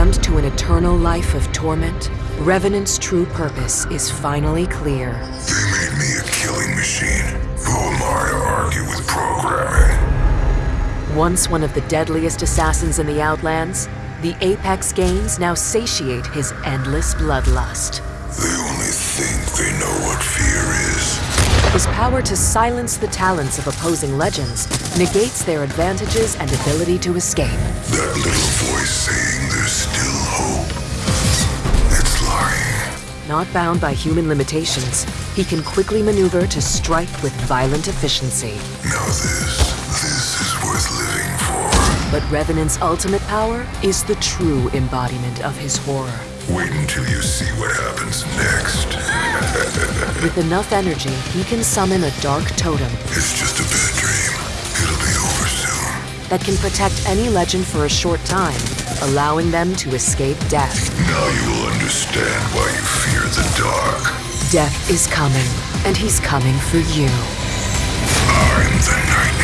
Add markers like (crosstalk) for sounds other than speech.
damned to an eternal life of torment, Revenant's true purpose is finally clear. They made me a killing machine. Who am I to argue with programming? Once one of the deadliest assassins in the Outlands, the Apex Games now satiate his endless bloodlust. They only think they know what fear is. His power to silence the talents of opposing legends negates their advantages and ability to escape. That little voice saying Not bound by human limitations, he can quickly maneuver to strike with violent efficiency. Now this, this is worth living for. But Revenant's ultimate power is the true embodiment of his horror. Wait until you see what happens next. (laughs) With enough energy, he can summon a dark totem It's just a bad that can protect any legend for a short time, allowing them to escape death. Now you will understand why you fear the dark. Death is coming, and he's coming for you. I'm the nightmare.